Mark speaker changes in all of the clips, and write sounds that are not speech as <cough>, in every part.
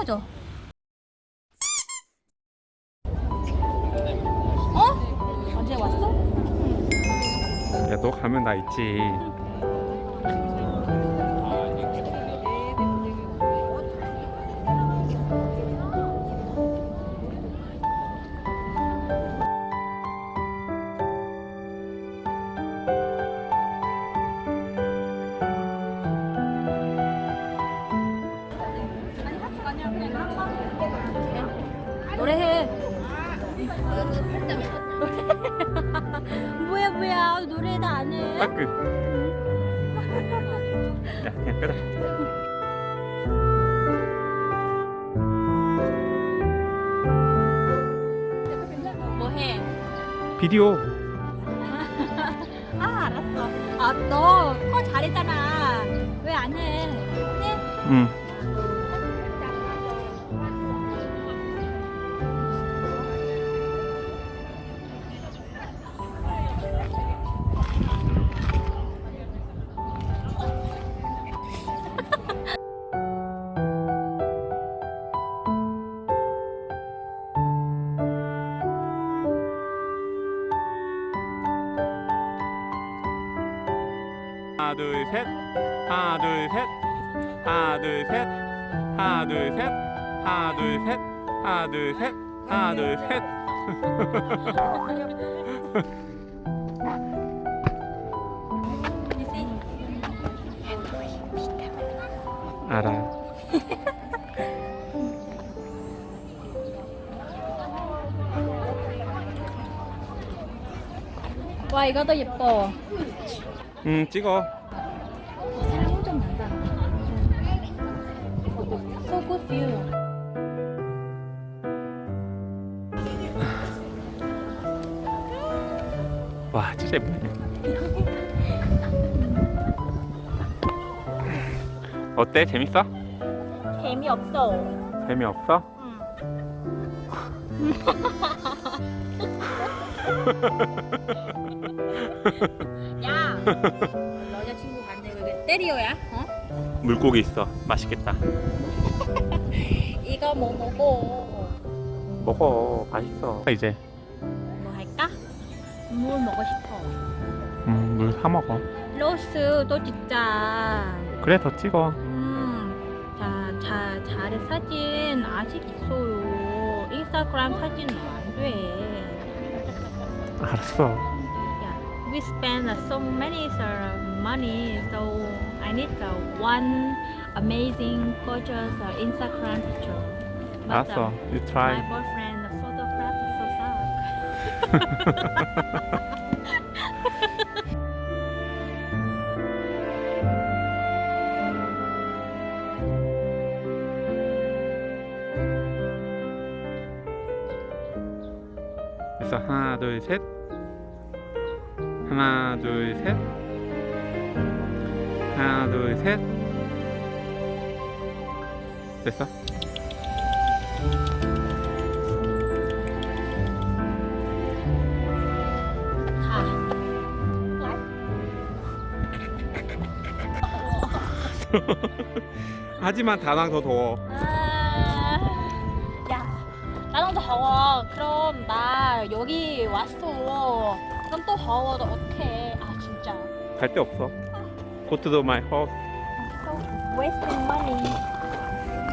Speaker 1: 떨어져. 어? 언제 왔어?
Speaker 2: 야너 가면 나 있지
Speaker 1: 노래해. 뭐야 뭐야 노래도 안 해.
Speaker 2: 따끈 야 그냥 끄라
Speaker 1: 뭐 해?
Speaker 2: 비디오
Speaker 1: 아 알았어. 아너 잘했잖아. 왜 안 해? 해?
Speaker 2: 응 하나 둘 셋. 하나 둘 셋. 하나 둘 셋. 하나 둘 셋. 하나 둘 셋. 하나 둘 셋. 하나 둘 셋. <laughs> 알아.
Speaker 1: 와 이거 더 예뻐.
Speaker 2: 응 찍어 예쁘네 어때 재밌어?
Speaker 1: 재미없어.
Speaker 2: 재미없어? <laughs>
Speaker 1: 야, 여자친구 간대 그게 때리어야? 어?
Speaker 2: 물고기 있어 맛있겠다 <laughs>
Speaker 1: 이거 뭐 먹어?
Speaker 2: 먹어 맛있어 이제?
Speaker 1: 물 먹고 싶어.
Speaker 2: 음, 물 사 먹어
Speaker 1: 로스 또 진짜.
Speaker 2: 그래 더 찍어
Speaker 1: 음, 자, 자, 잘해 사진 아직 있어요. 인스타그램 사진은 안 돼.
Speaker 2: 알았어
Speaker 1: Yeah, we spend uh, so many uh, money, so I need uh, one amazing, gorgeous uh, Instagram picture. But,
Speaker 2: 알았어
Speaker 1: uh,
Speaker 2: you try
Speaker 1: uh, <laughs> sad.
Speaker 2: 그래서 하나 둘 셋 하나 둘 셋 하나 둘 셋 됐어? <laughs> 하지만 다낭 더 더워
Speaker 1: 아, 야, 나는 더워. 그럼 나 여기 왔어. 그럼 또 더워도 어떡해. 아, 진짜.
Speaker 2: 갈 데 없어 Go to the my house
Speaker 1: So wasting money.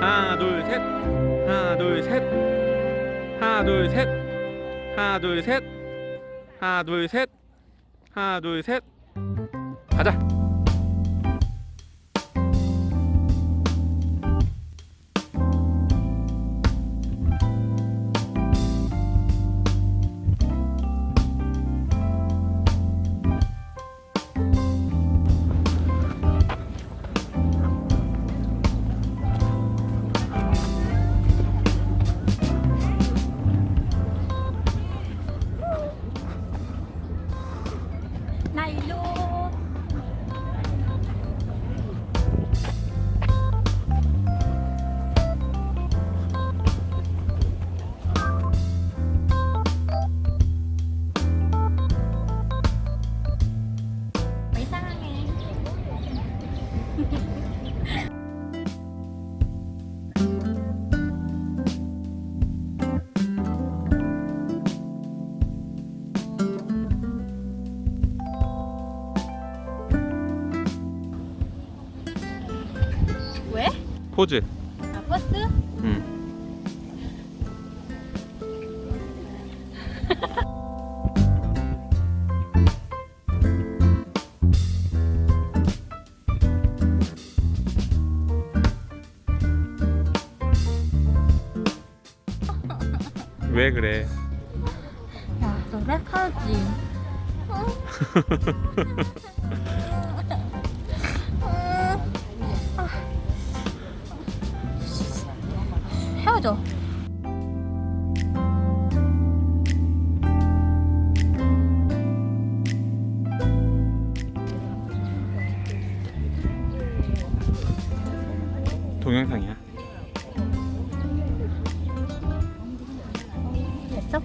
Speaker 2: 하나 둘셋 하나 둘셋 하나 둘셋 하나 둘 셋. 하나 둘 셋. 하나 둘 셋. 가자 포즈.
Speaker 1: 아, 버스?
Speaker 2: 응. <laughs> 왜 그래?
Speaker 1: 야, 너 랩하지? <laughs> 헤어져.
Speaker 2: 동영상이야.
Speaker 1: 됐어?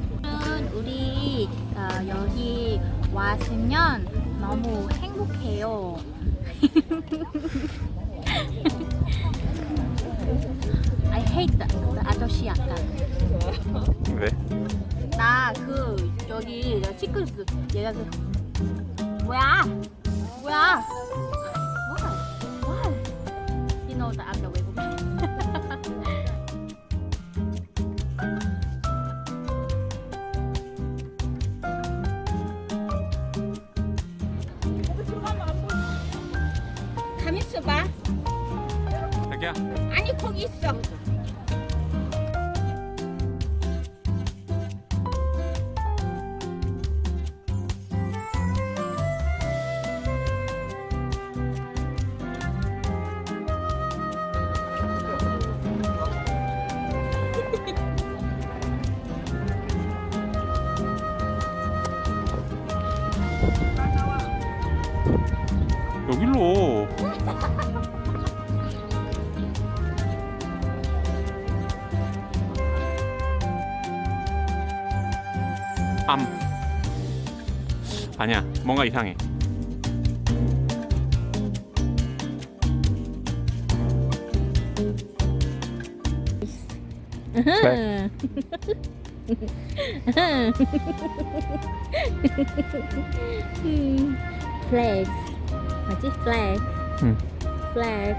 Speaker 1: 우리 어, 여기 왔으면 너무 행복해요. <laughs> I hate the, the 아저씨 약간.
Speaker 2: 왜?
Speaker 1: 나 그 여기 치크 그 얘가 그 뭐야? 뭐야? Why? Why? You know the 아까 외국인. 가만 있어봐.
Speaker 2: 자기야.
Speaker 1: 아니 거기 있어.
Speaker 2: 여길로. 암. 아니야, 뭔가 이상해. Flag. <laughs>
Speaker 1: flags 뭐지 flag
Speaker 2: 응.
Speaker 1: flag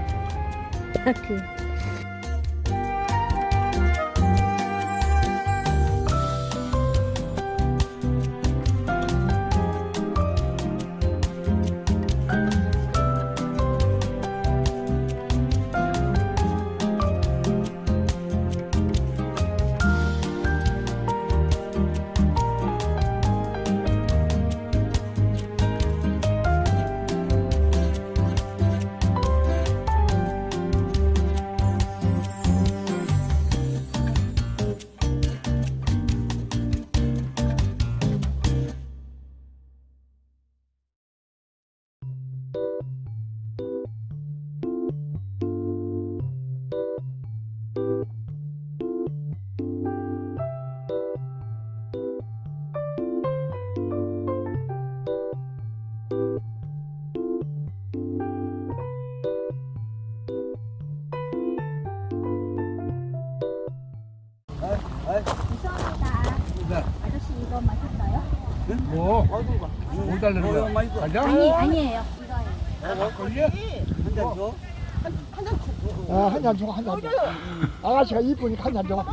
Speaker 1: 다크 아저씨 이거 맛있어요?
Speaker 3: 뭐? 뭐 달라는 거야? 달려?
Speaker 1: 아니 아니에요
Speaker 3: 걸려? 아, 한잔 줘, 한잔 줘. 아가씨가 이쁘니까 한잔 줘.